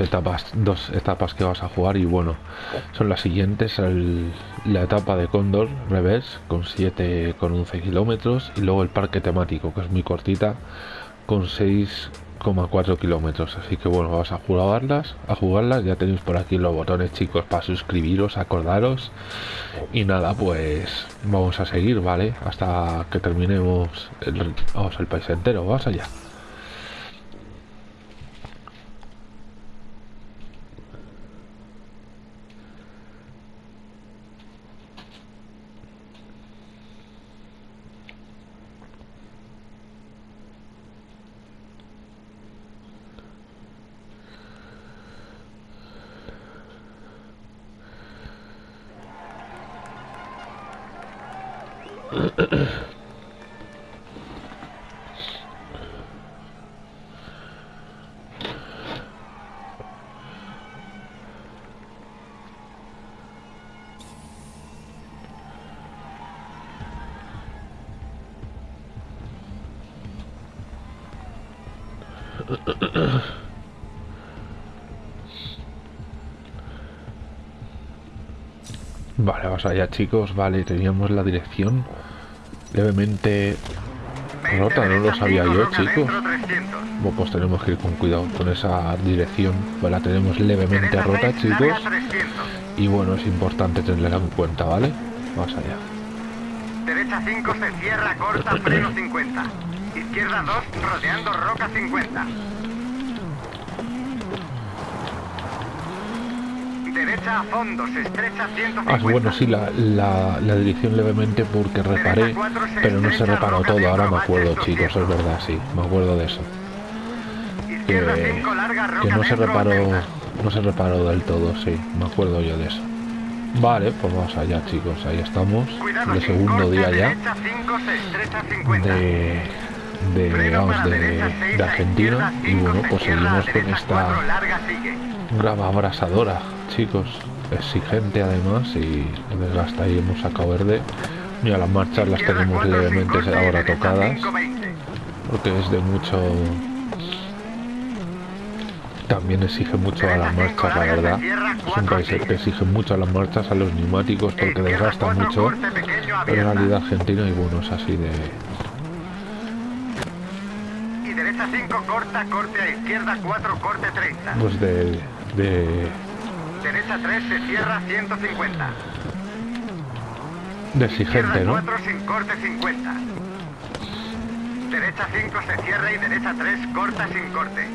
etapas, dos etapas que vas a jugar y bueno, son las siguientes, la etapa de Cóndor revés con 7 con 11 kilómetros y luego el parque temático que es muy cortita con 6,4 kilómetros, así que bueno, vas a jugarlas, a jugarlas, ya tenéis por aquí los botones chicos para suscribiros, acordaros y nada, pues vamos a seguir, ¿vale? Hasta que terminemos el, vamos, el país entero, vamos allá. Vamos allá chicos, vale, teníamos la dirección levemente rota, no lo sabía yo chicos. Bueno, pues tenemos que ir con cuidado con esa dirección, pues la tenemos levemente rota chicos. Y bueno, es importante tenerla en cuenta, ¿vale? Vamos allá. Derecha 5 se cierra, corta, freno 50. Izquierda 2, rodeando roca 50. Derecha a fondo, se estrecha 150. Ah, bueno, sí, la, la, la dirección levemente porque reparé, pero no se reparó todo, ahora me acuerdo chicos, es verdad, sí, me acuerdo de eso. Que, que no se reparó, no se reparó del todo, sí, me acuerdo yo de eso. Vale, pues vamos allá chicos, ahí estamos, el segundo día ya. de, de, vamos, de, de Argentina y bueno, pues seguimos con esta grava abrasadora, chicos, exigente además y desgasta ahí hemos sacado verde. Mira, las marchas las tenemos levemente ahora tocadas porque es de mucho también exige mucho a las marchas, la verdad. Es un país que exige mucho a las marchas, a los neumáticos, porque desgasta mucho. Pero en realidad Argentina y bueno, es así de... Y derecha 5, corta, corte a izquierda 4, corte 30. Pues de... de... Derecha 3, se cierra 150. De exigente, ¿no? 4 sin corte 50. Derecha 5 se cierra y derecha 3 corta sin corte.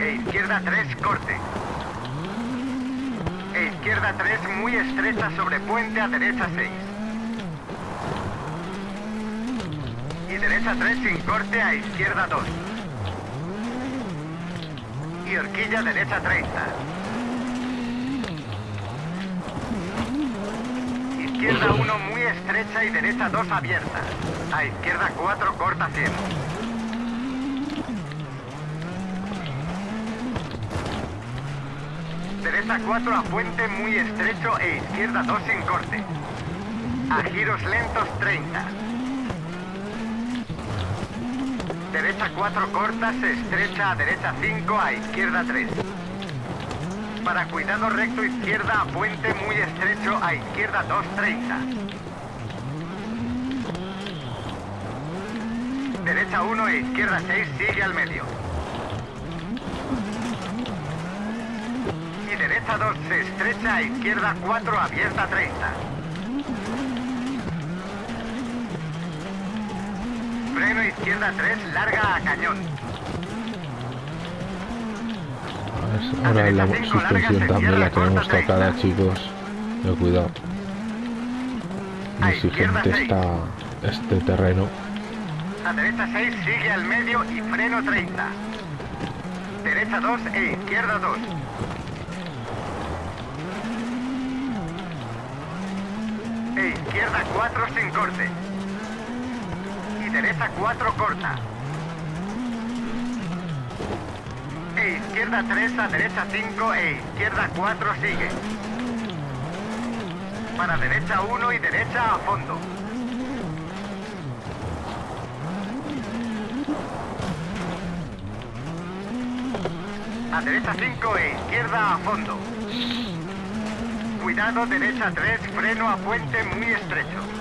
E izquierda 3 corte. E izquierda 3 muy estrecha sobre puente a derecha 6. Y derecha 3 sin corte a izquierda 2. Y horquilla derecha 30. Izquierda 1 muy estrecha y derecha 2 abierta. A izquierda 4 corta 100. Derecha 4 a puente muy estrecho e izquierda 2 sin corte. A giros lentos 30. Derecha 4 corta, se estrecha a derecha 5, a izquierda 3. Para cuidado recto izquierda a puente muy estrecho, a izquierda 2, 30. Derecha 1 e izquierda 6, sigue al medio. Y derecha 2, se estrecha a izquierda 4, abierta 30. Izquierda 3, larga a cañón. Ahora la suspensión también la tenemos tocada, chicos. Pero cuidado. Exigente está este terreno. A derecha 6, sigue al medio y freno 30. Derecha 2 e izquierda 2. E izquierda 4 sin corte. Cereza 4 corta. E izquierda 3 a derecha 5 e izquierda 4 sigue. Para derecha 1 y derecha a fondo. A derecha 5 e izquierda a fondo. Cuidado derecha 3, freno a puente muy estrecho.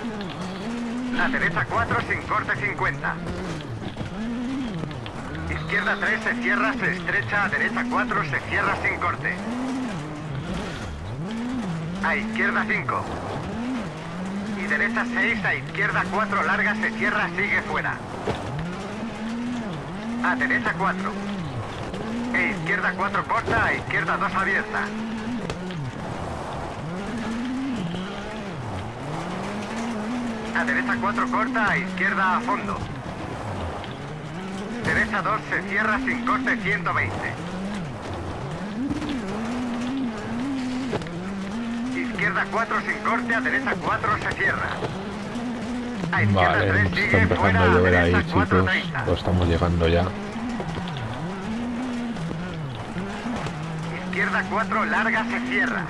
A derecha 4 sin corte 50. Izquierda 3 se cierra, se estrecha, a derecha 4 se cierra sin corte. A izquierda 5. Y derecha 6, a izquierda 4 larga, se cierra, sigue fuera. A derecha 4. E izquierda 4 corta, a izquierda 2 abierta. A derecha 4 corta, a izquierda a fondo. Derecha 2 se cierra sin corte 120. Izquierda 4 sin corte, a derecha 4 se cierra. A izquierda Vale, 3 está sigue empezando fuera, a llover ahí, derecha 4 chicos. 30. Lo estamos llegando ya. Izquierda 4 larga se cierra.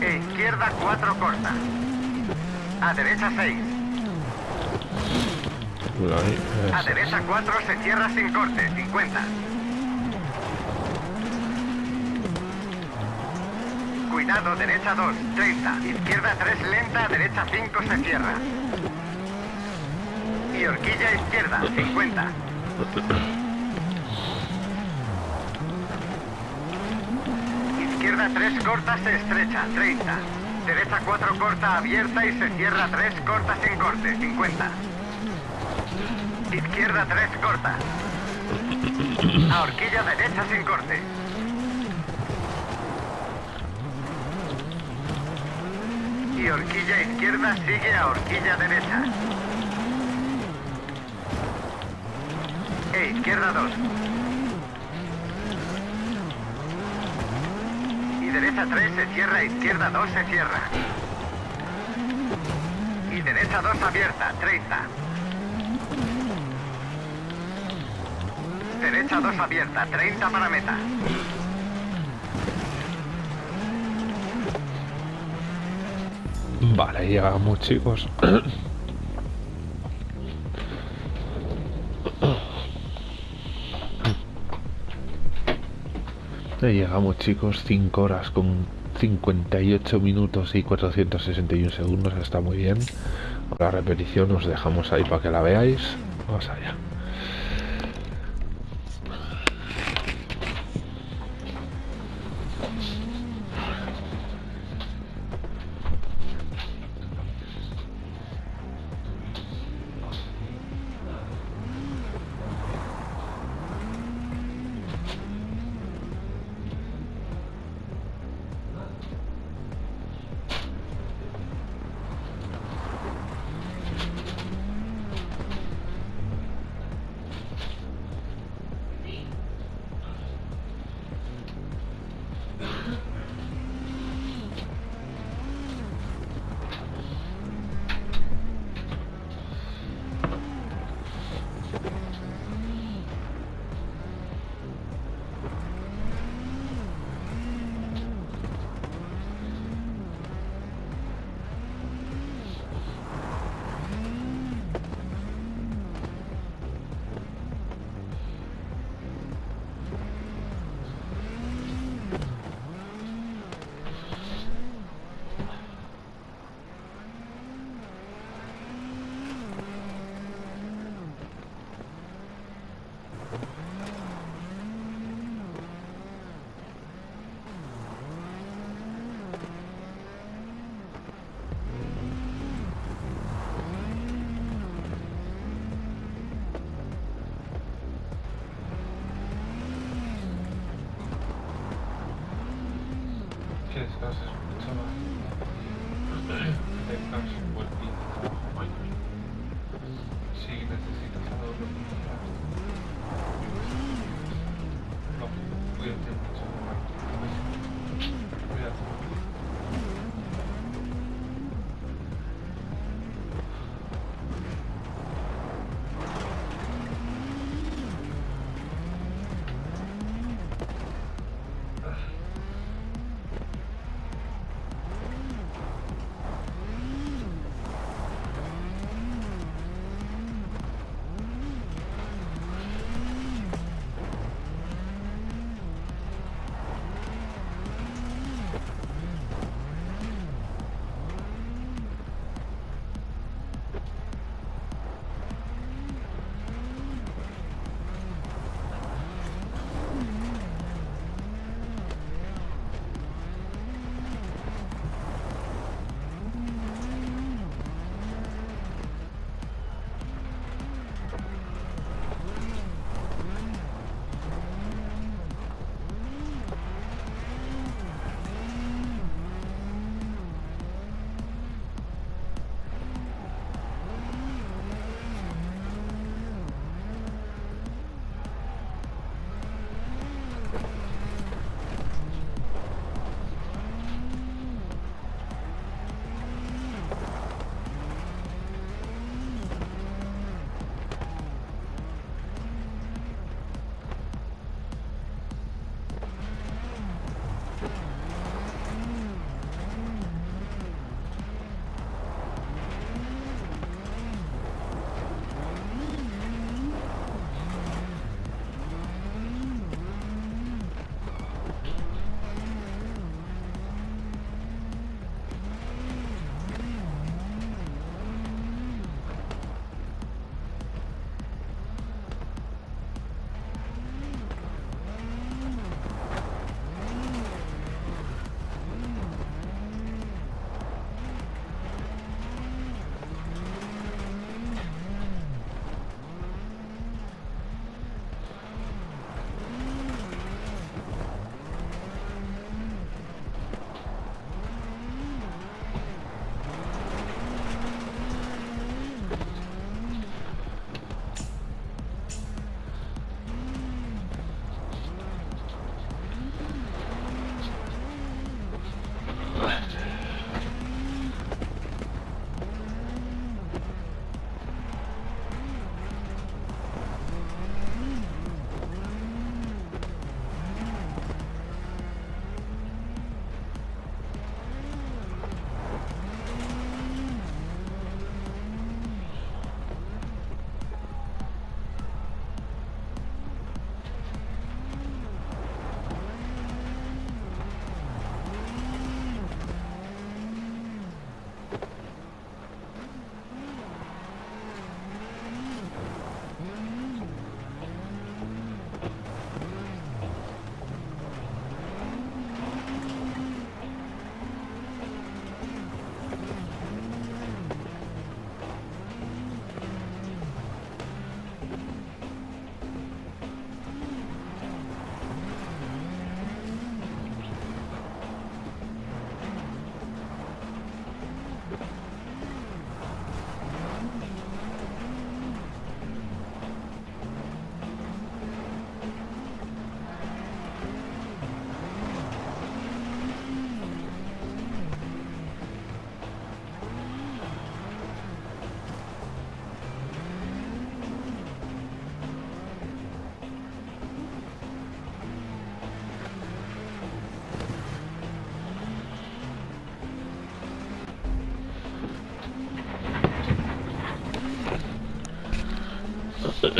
E izquierda 4 corta. A derecha 6. Cuidado ahí, A derecha 4 se cierra sin corte, 50. Cuidado, derecha 2, 30. Izquierda 3 lenta, derecha 5 se cierra. Y horquilla izquierda, 50. Izquierda 3 corta, se estrecha, 30. Derecha 4 corta, abierta y se cierra 3 corta sin corte, 50. Izquierda 3 corta. A horquilla derecha sin corte. Y horquilla izquierda sigue a horquilla derecha. E izquierda 2. Y derecha 3 se cierra, izquierda 2 se cierra. Y derecha 2 abierta, 30. Derecha 2 abierta, 30 para meta. Vale, llegamos, chicos. Ya llegamos, chicos. 5 horas con 58 minutos y 461 segundos. Está muy bien. La repetición os dejamos ahí para que la veáis. Vamos allá.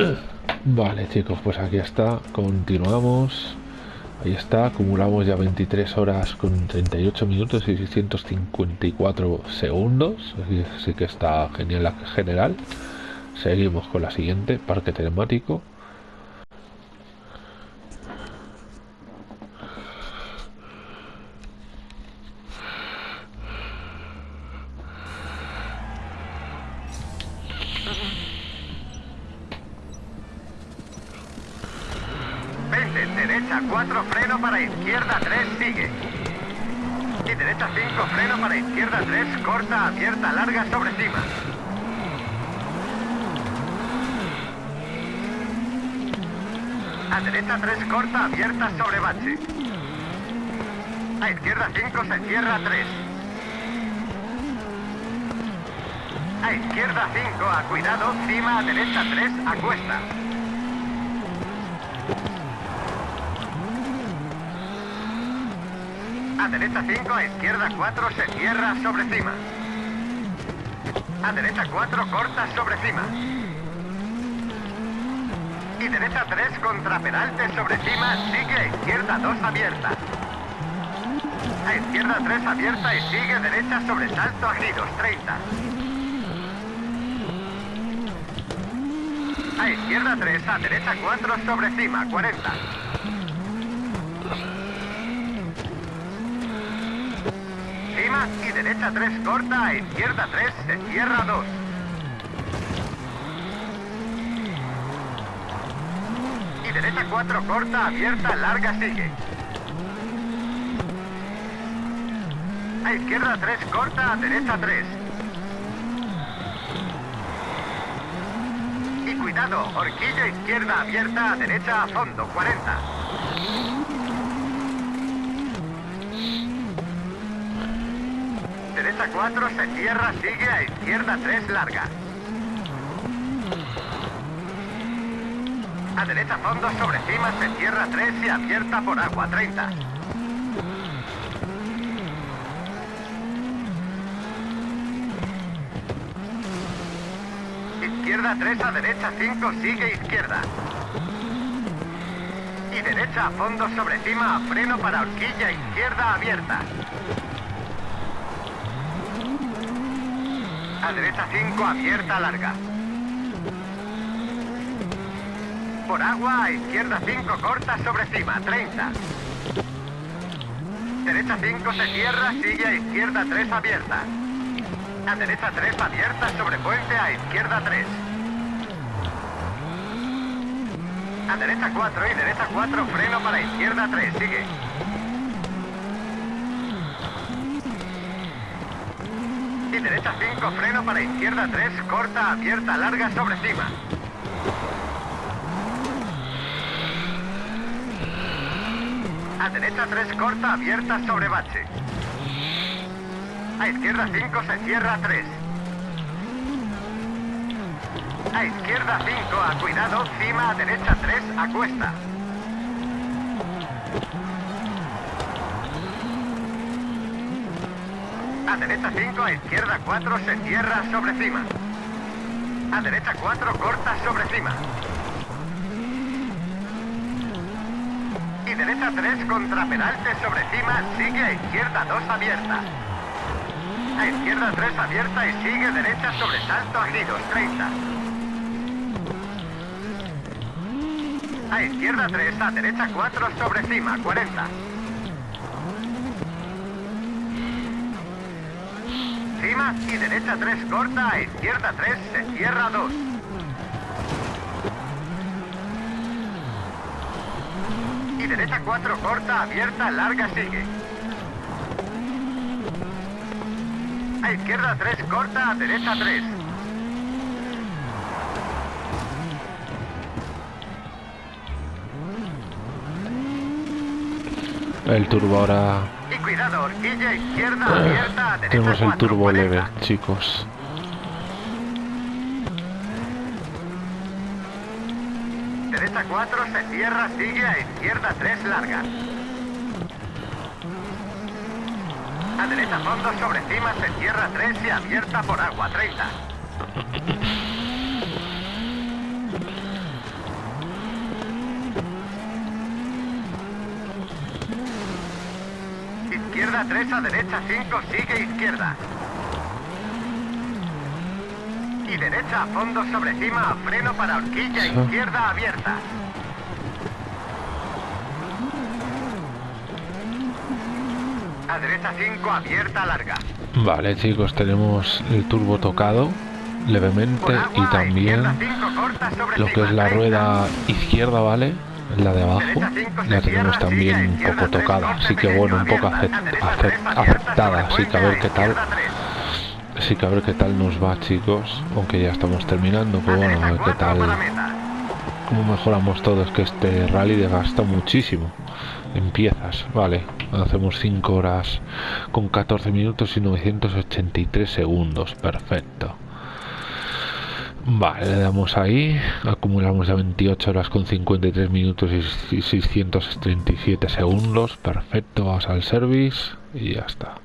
Vale chicos, pues aquí está, continuamos. Ahí está, acumulamos ya 23 horas con 38 minutos y 654 segundos. Así que está genial la general. Seguimos con la siguiente, parque temático. derecha 4, freno para izquierda 3, sigue. Y derecha 5, freno para izquierda 3, corta, abierta, larga, sobre cima. A derecha 3, corta, abierta, sobre bache. A izquierda 5, se cierra 3. A izquierda 5, a cuidado, cima, a derecha 3, a cuesta. A derecha 5, a izquierda 4, se cierra sobre cima. A derecha 4, corta sobre cima. Y derecha 3, contra peralte sobre cima, sigue a izquierda 2, abierta. A izquierda 3, abierta y sigue derecha sobre salto a giros, 30. A izquierda 3, a derecha 4, sobre cima, 40. y derecha 3 corta, a izquierda 3 se cierra 2. Y derecha 4 corta, abierta, larga sigue. A izquierda 3 corta, a derecha 3. Y cuidado, horquilla izquierda abierta, derecha a fondo, 40. derecha 4, se cierra, sigue a izquierda 3, larga. A derecha fondo, sobre cima, se cierra 3 y abierta por agua, 30. Izquierda 3, a derecha 5, sigue izquierda. Y derecha a fondo, sobre cima, a freno para horquilla, izquierda abierta. A derecha 5, abierta, larga. Por agua, a izquierda 5, corta, sobre cima, 30. Derecha 5, se cierra, sigue a izquierda 3, abierta. A derecha 3, abierta, sobre puente, a izquierda 3. A derecha 4 y derecha 4, freno para izquierda 3, sigue. derecha 5, freno para izquierda 3, corta, abierta, larga, sobre cima. A derecha 3, corta, abierta, sobre bache. A izquierda 5, se cierra 3. A izquierda 5, a cuidado, cima, a derecha 3, a cuesta. A derecha 5, a izquierda 4, se cierra sobre cima. A derecha 4, corta sobre cima. Y derecha 3, contra peralte sobre cima, sigue a izquierda 2, abierta. A izquierda 3, abierta y sigue derecha sobre salto a giros, 30. A izquierda 3, a derecha 4, sobre cima, 40. y derecha 3 corta, a izquierda 3 se cierra 2. Y derecha 4 corta, abierta, larga sigue. A izquierda 3 corta, a derecha 3. El turbo ahora cuidado, horquilla izquierda ah, Tenemos el turbo 40. leve, chicos. Derecha 4 se cierra, sigue a izquierda 3 larga. A derecha fondo sobre cima se cierra 3 y abierta por agua 30. Izquierda 3 a derecha 5, sigue izquierda. Y derecha a fondo sobre cima a freno para horquilla izquierda abierta. A derecha 5, abierta larga. Vale, chicos, tenemos el turbo tocado levemente y también izquierda 5, corta sobre lo que es la 30. rueda izquierda, ¿vale? La de abajo la tenemos también un poco tocada, así que bueno, un poco afectada, así que a ver qué tal, así que a ver qué tal nos va, chicos, aunque ya estamos terminando, pero bueno, a ver qué tal, cómo mejoramos todo, es que este rally desgasta muchísimo en piezas, vale, hacemos 5 horas con 14 minutos y 983 segundos, perfecto. Vale, le damos ahí, acumulamos ya 28 horas con 53 minutos y 637 segundos, perfecto, vamos al service y ya está.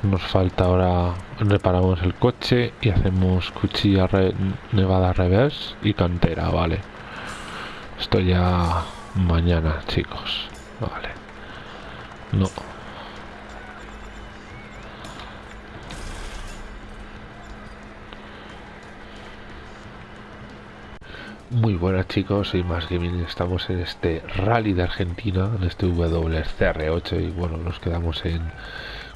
Pues nos falta ahora reparamos el coche y hacemos cuchilla nevada reverse y cantera, vale. Esto ya mañana, chicos. Vale. No. Muy buenas chicos, soy Más Gaming, estamos en este rally de Argentina, en este WCR8 y bueno, nos quedamos en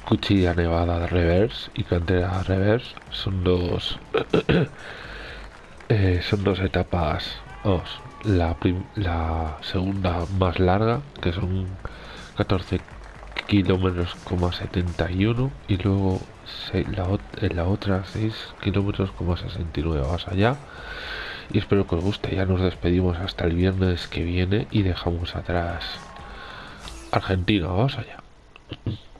Cuchilla Nevada Reverse y Cantera Reverse, son dos eh, son dos etapas, vamos, la, la segunda más larga, que son 14 kilómetros, coma 71 y luego se- la, en la otra 6 kilómetros, coma 69 vas allá y espero que os guste. Ya nos despedimos hasta el viernes que viene y dejamos atrás Argentina. Vamos allá.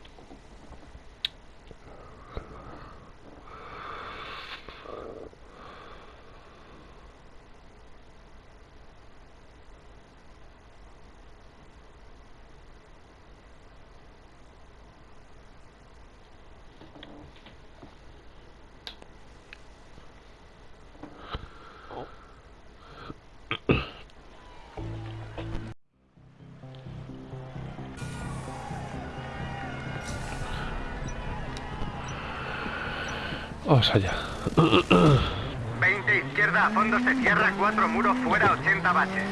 80 baches.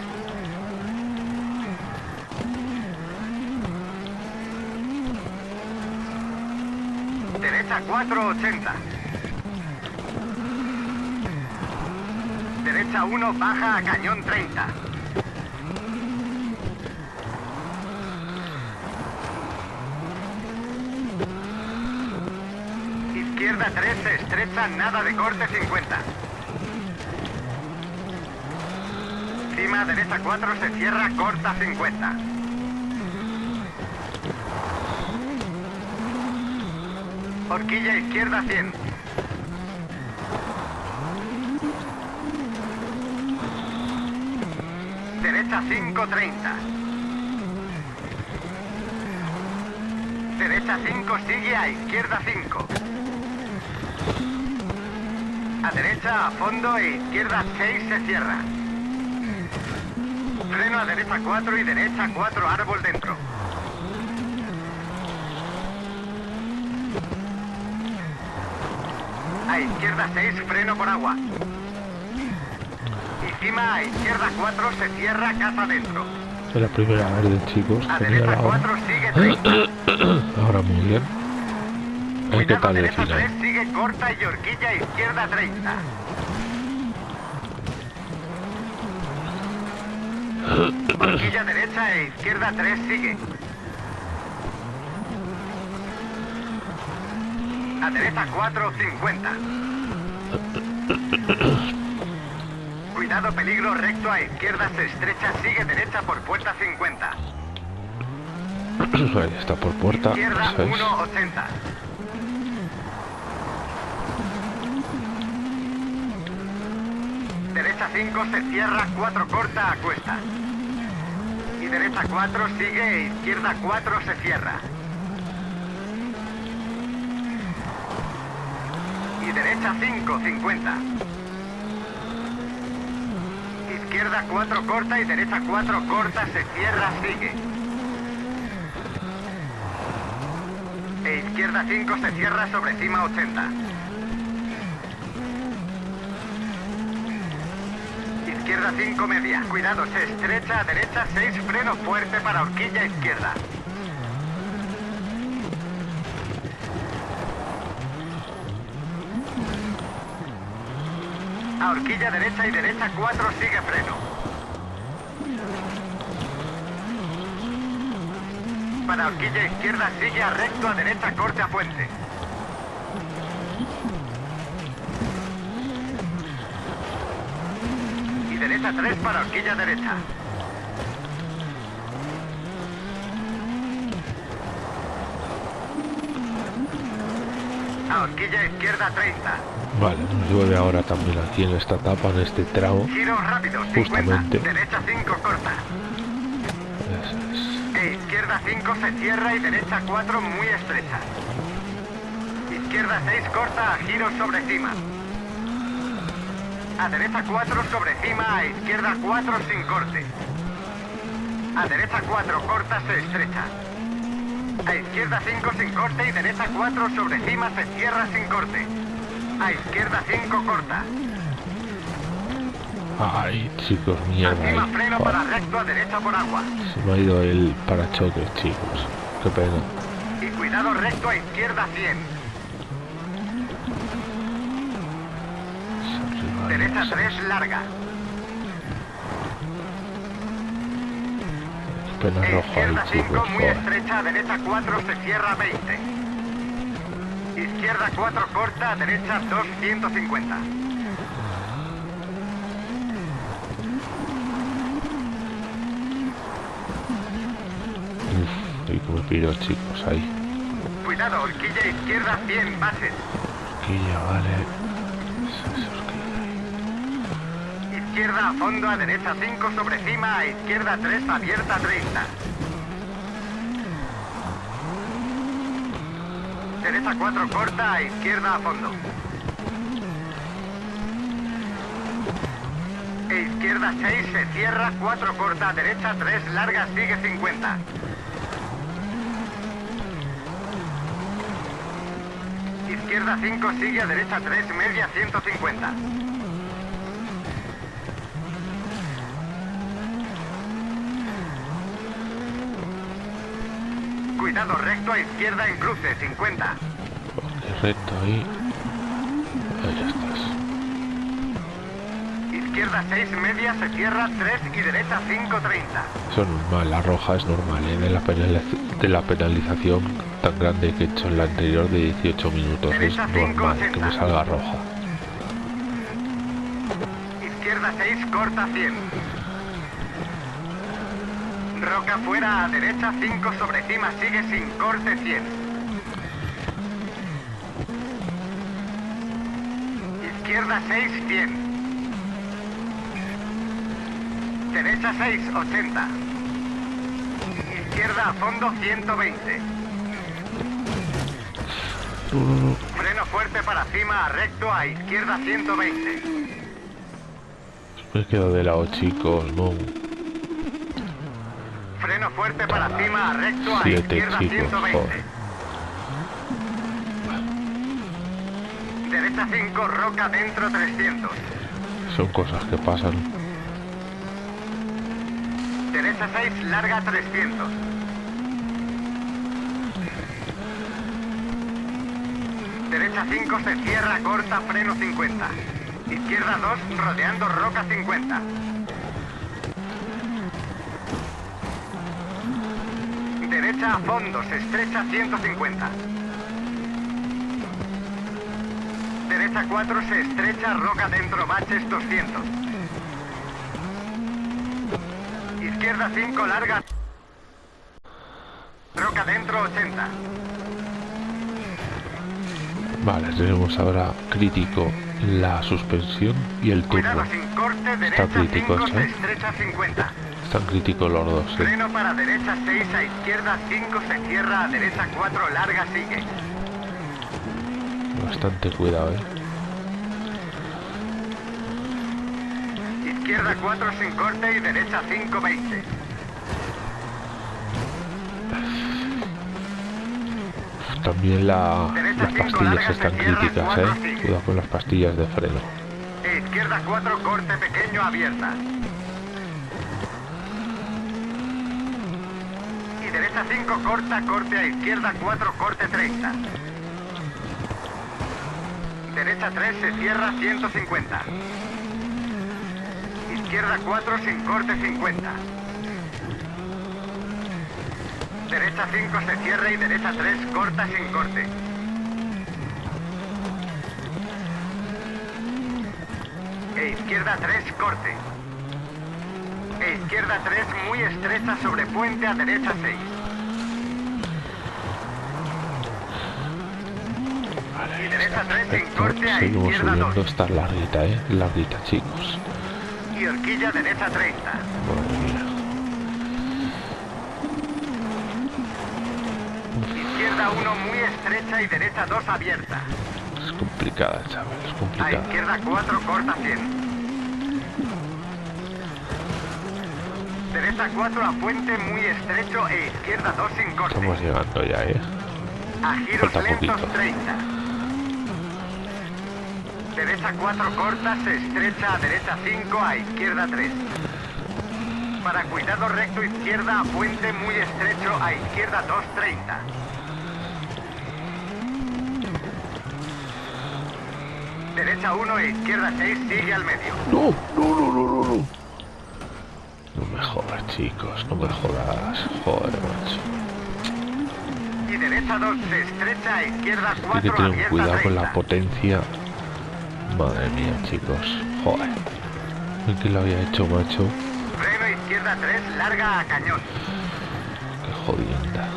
Derecha 4 80. Derecha 1 baja a cañón 30. Izquierda 3 se estrecha, nada de corte 50. Derecha 4 se cierra, corta 50. Horquilla izquierda 100. Derecha 530. Derecha 5 sigue a izquierda 5. A derecha a fondo e izquierda 6 se cierra. Freno a derecha 4 y derecha 4 árbol dentro. A izquierda 6 freno por agua. Y cima a izquierda 4 se cierra casa dentro. Es la primera verde, chicos. A derecha ahora. 4 sigue 30. Ahora muy bien. Qué tal el final. 3 sigue corta y horquilla izquierda 30. Horquilla derecha e izquierda 3 sigue. A derecha 4, 50. Cuidado, peligro, recto a izquierda, se estrecha, sigue derecha por puerta 50. Ahí está por puerta. Izquierda Eso es. 180. Derecha 5 se cierra, 4 corta a cuesta. Y derecha 4 sigue, e izquierda 4 se cierra. Y derecha 5, 50. Izquierda 4 corta y derecha 4 corta, se cierra, sigue. E izquierda 5 se cierra sobre cima 80. Izquierda 5 media. Cuidado, se estrecha a derecha 6 freno fuerte para horquilla izquierda. A horquilla derecha y derecha 4 sigue freno. Para horquilla izquierda sigue a recto a derecha corte a puente. Y derecha 3 para horquilla derecha. A horquilla izquierda 30. Vale, nos llueve ahora también aquí en esta etapa, en este tramo. Giro rápido 50. Justamente. Derecha 5 corta. Es. E izquierda 5 se cierra y derecha 4 muy estrecha. Izquierda 6 corta a giro sobre cima. A derecha 4 sobre cima, a izquierda 4 sin corte. A derecha 4 corta se estrecha. A izquierda 5 sin corte y derecha 4 sobre cima se cierra sin corte. A izquierda 5 corta. Ay, chicos, mierda. Ahí. freno Joder, para recto a derecha por agua. Se me ha ido el parachoques, chicos. Qué pena. Y cuidado recto a izquierda 100. Derecha eso 3 es. larga. Pena rojo ahí, Izquierda 5 chicos. muy estrecha, derecha 4 se cierra 20. Izquierda 4 corta, derecha 2 150. Uf, y que chicos, ahí. Cuidado, horquilla izquierda 100 bases. Ya vale. Eso que- Izquierda a fondo, a derecha 5 sobre cima, a izquierda 3 abierta 30. Derecha 4 corta, a izquierda a fondo. E izquierda 6 se cierra, 4 corta, derecha 3 larga, sigue 50. Izquierda 5 sigue, a derecha 3 media 150. Recto a izquierda en cruce, 50. Ok, recto ahí. Ahí ya estás. Izquierda 6 media se cierra 3 y derecha 530. Eso es normal, la roja es normal, ¿eh? de, la de la penalización tan grande que he hecho en la anterior de 18 minutos. Es Derecha cinco, normal que me salga roja. Izquierda 6 corta 100. Roca fuera a derecha 5 sobre cima sigue sin corte 100. Izquierda 6 100. Derecha 6 80. Izquierda a fondo 120. No, no, no. Freno fuerte para cima a recto a izquierda 120. Me he quedado de lado, chicos, no. Freno fuerte para cima recto a Siete, izquierda chicos, 120. joder. Derecha 5, roca dentro 300. Son cosas que pasan. Derecha 6, larga 300. Derecha 5 se cierra, corta, freno 50. Izquierda 2, rodeando roca 50. Derecha a fondo, se estrecha 150. Derecha 4 se estrecha, roca dentro, baches 200. izquierda 5 larga. Roca dentro 80. Vale, tenemos ahora crítico la suspensión y el turbo. Cuidado sin corte, derecha crítico 5 esto, se ¿eh? estrecha 50. Están críticos los dos, ¿eh? Freno para derecha 6 a izquierda 5 se cierra a derecha 4 larga sigue. Bastante cuidado, ¿eh? Izquierda 4 sin corte y derecha 5 20. También la, las pastillas están críticas, ¿eh? Cuidado con las pastillas de freno. Izquierda 4 corte pequeño abierta. Derecha 5 corta corte a izquierda 4 corte 30. Derecha 3 se cierra 150. Izquierda 4 sin corte 50. Derecha 5 se cierra y derecha 3 corta sin corte. E izquierda 3 corte. E izquierda 3 muy estrecha sobre puente a derecha 6. Y derecha 3 sin Perfecto. corte a izquierda subiendo. 2. Esta es larguita, ¿eh? Larguita, chicos. Y horquilla derecha 30. Madre mía. Izquierda 1 muy estrecha y derecha 2 abierta. Es complicada, chaval. Es A complicada. izquierda 4 corta 100. Derecha 4 a puente muy estrecho e izquierda 2 sin corte. Estamos llegando ya, ¿eh? A giros Falta lentos poquito. 30. Derecha 4 corta, se estrecha a derecha 5, a izquierda 3. Para cuidado recto izquierda a puente muy estrecho, a izquierda 2, 30. Derecha 1 e izquierda 6, sigue al medio. No, no, no, no, no, no. No me jodas, chicos. No me jodas. Joder, macho. Y derecha 2, se estrecha a izquierda Hay 4, que tener cuidado con 30. la potencia. Madre mía, chicos. Joder. ¿En qué lo había hecho, macho? Freno izquierda 3, larga a cañón. Qué jodienda.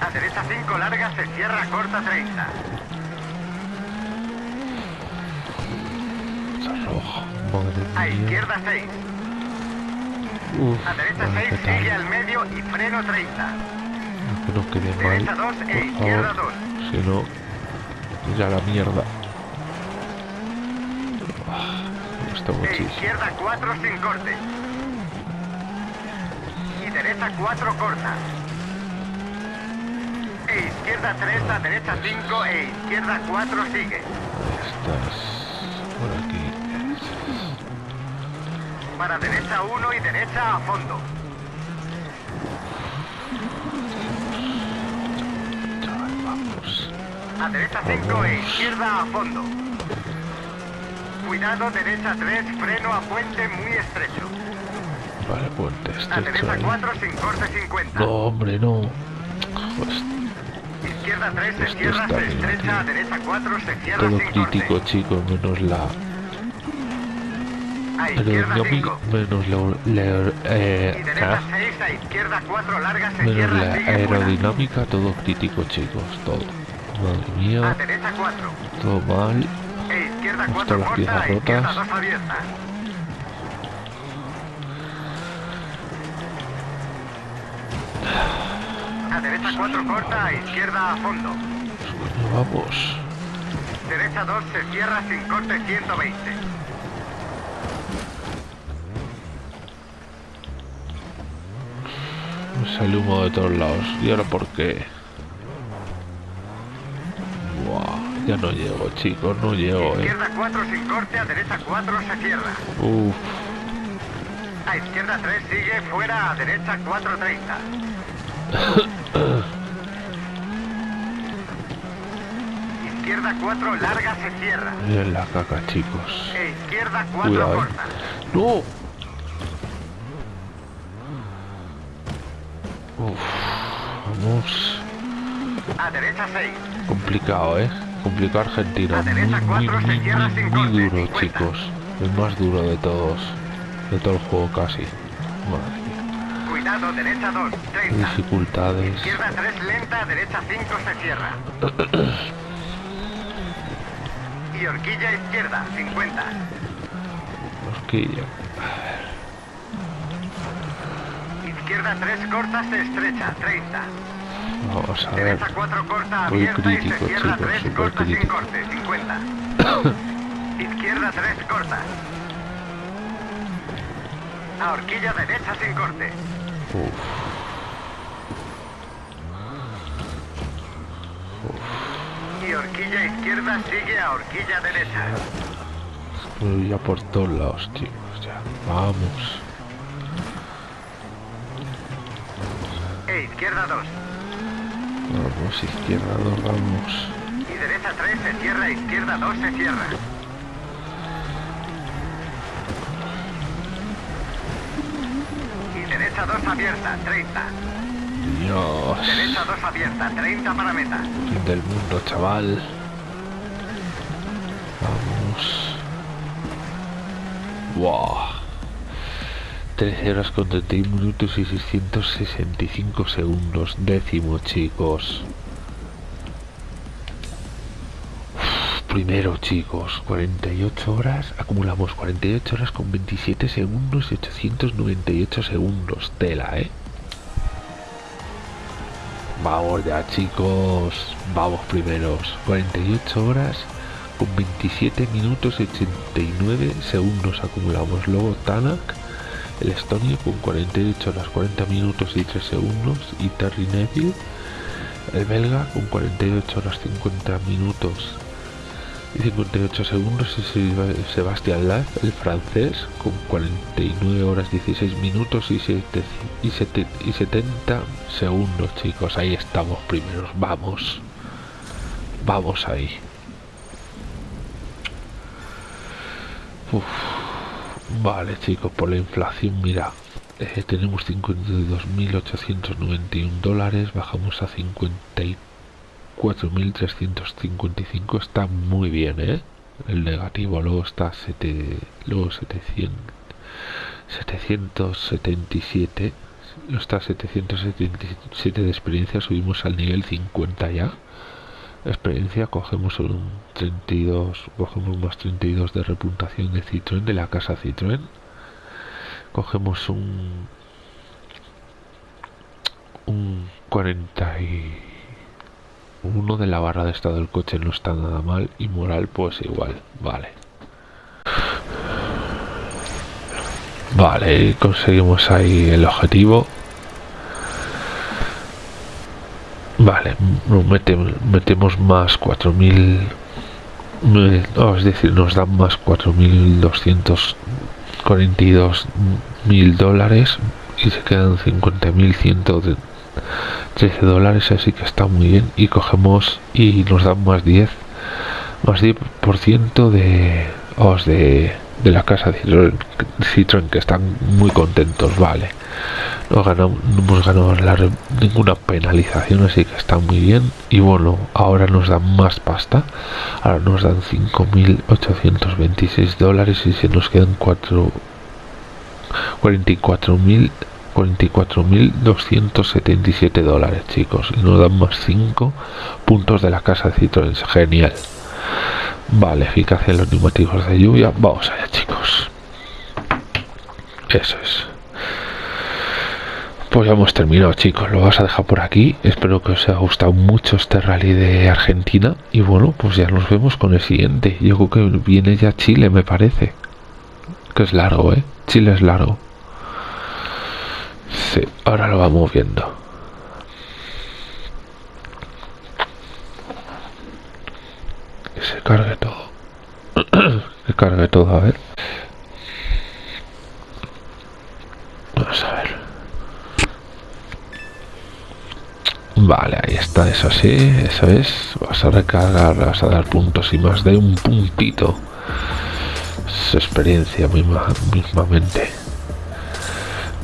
A derecha 5, larga, se cierra, corta 30. Está rojo. Madre A mía. izquierda 6. Uf, A derecha a ver 6 qué tal. sigue al medio y freno 30. Que no quede mal. Derecha 2 e izquierda favor. 2. Si no, ya la mierda. Ah, gusta E izquierda 4 sin corte. Y derecha 4 corta. E izquierda 3 a derecha 5 e izquierda 4 sigue. Para derecha 1 y derecha a fondo. A derecha 5 e izquierda a fondo. Cuidado, derecha 3, freno a puente muy estrecho. Vale, puente A estrecho derecha ahí. 4 sin corte 50. No, hombre, no. Pues Izquierda 3 se cierra, se estrecha, a derecha 4 se cierra todo sin crítico, corte. chicos, menos la Aerodinámica, 5. menos la, la- eh, ah, 6, a izquierda 4 larga se menos la aerodinámica, todo crítico, chicos, todo. Madre mía, derecha 4. todo mal. E 4 las piezas rotas. 2 abierta. A derecha 4 corta, a izquierda a fondo. Coño, vamos. Derecha 2 se cierra sin corte 120. Sale humo de todos lados. ¿Y ahora por qué? Ya no llego, chicos, no llego, eh. Izquierda 4 sin corte, a derecha 4 se cierra. Uf, A izquierda 3 sigue, fuera, a derecha 430. Izquierda 4 larga se cierra. miren la caca, chicos. E izquierda 4 Cuidado, corta. ¡No! Uf, vamos. A derecha 6. Complicado, ¿eh? Complicado Argentina. A derecha Muy, muy, muy, cierra muy, duro, 50. chicos. El más duro de todos. De todo el juego casi. Madre mía. cuidado, derecha 2, 30. Dificultades. Izquierda 3 lenta, derecha 5 se cierra. y horquilla izquierda, 50. Horquilla. Izquierda 3 corta, se estrecha, 30. Vamos a ver. Derecha 4 corta, Muy crítico, chicos, 3 súper crítico. corte, 50. Izquierda 3 corta. A horquilla derecha sin corte. Uf. Y horquilla izquierda sigue a horquilla derecha. Voy ya por todos lados, chicos. Ya. Vamos. E izquierda 2. Vamos, izquierda, dos, vamos. Y derecha 3 se cierra, izquierda 2 se cierra. Y derecha 2 abierta, 30. Dios. Derecha 2 abierta, 30 para meta. Fin del mundo, chaval. Vamos. Wow. 13 horas con 31 minutos y 665 segundos. Décimo, chicos. Uf, Primero, chicos, 48 horas. Acumulamos 48 horas con 27 segundos y 898 segundos. Tela, ¿eh? Vamos ya chicos, vamos primeros. 48 horas con 27 minutos y 89 segundos acumulamos. Luego Tanak, el estonio con 48 horas 40 minutos y 3 segundos. Y Terry Neville, el belga con 48 horas 50 minutos y 58 segundos. Y Seb- Sebastián Laz, el francés, con 49 horas 16 minutos y, 7 y, sete- y 70 segundos, chicos. Ahí estamos primeros. Vamos. Vamos ahí. Uf. Vale, chicos, por la inflación, mira. eh, tenemos 52.891 dólares, bajamos a 54.355, está muy bien, ¿eh? El negativo, luego está sete- luego 700, 777, luego está 777 de experiencia, subimos al nivel 50 ya. Experiencia, cogemos un 32, cogemos más 32 de reputación de Citroën, de la casa Citroën. Cogemos un un 41 de la barra de estado del coche no está nada mal y moral pues igual, vale. Vale, conseguimos ahí el objetivo. Vale, metemos, metemos más 4000 eh, no, es decir, nos dan más 4.242 mil dólares y se quedan 50.113 dólares, así que está muy bien. Y cogemos y nos dan más 10, más 10% de, os de, de la casa Citroën, Citroën, que están muy contentos, vale. No, ganamos, no hemos ganado ninguna penalización, así que está muy bien. Y bueno, ahora nos dan más pasta. Ahora nos dan 5.826 dólares y se nos quedan 4 44.000 44.277 dólares, chicos. Y nos dan más 5 puntos de la casa Citroën. Genial. Vale, eficacia en los neumáticos de lluvia. Vamos allá, chicos. Eso es. Pues ya hemos terminado, chicos. Lo vas a dejar por aquí. Espero que os haya gustado mucho este rally de Argentina. Y bueno, pues ya nos vemos con el siguiente. Yo creo que viene ya Chile, me parece. Que es largo, ¿eh? Chile es largo. Sí, ahora lo vamos viendo. Que se cargue todo. que cargue todo, a ver. Vamos a ver. Vale, ahí está, eso sí, eso es. Vas a recargar, vas a dar puntos y más de un puntito. Es experiencia misma, mismamente.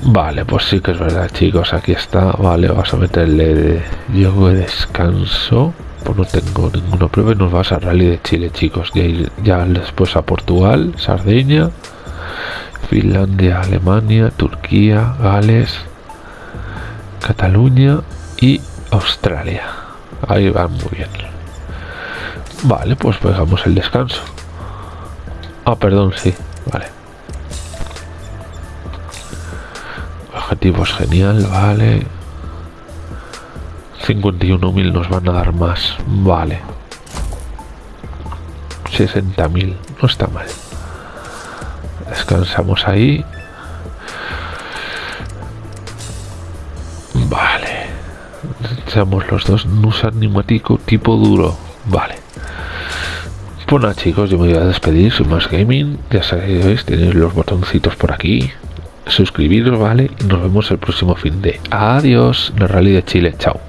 Vale, pues sí que es verdad, chicos. Aquí está. Vale, vas a meterle de yoga de descanso. Pues no tengo ninguna prueba y nos vas a rally de Chile, chicos. Ya, ya después a Portugal, Sardeña, Finlandia, Alemania, Turquía, Gales, Cataluña y Australia. Ahí van muy bien. Vale, pues pegamos el descanso. Ah, perdón, sí. Vale. Objetivos genial, vale. 51.000 nos van a dar más. Vale. 60.000. No está mal. Descansamos ahí. Seamos los dos Nusan Nimatico tipo duro. Vale. Pues nada chicos, yo me voy a despedir, soy más gaming, ya sabéis, tenéis los botoncitos por aquí, suscribiros, ¿vale? Y nos vemos el próximo fin de. Adiós, el rally de Chile, chao.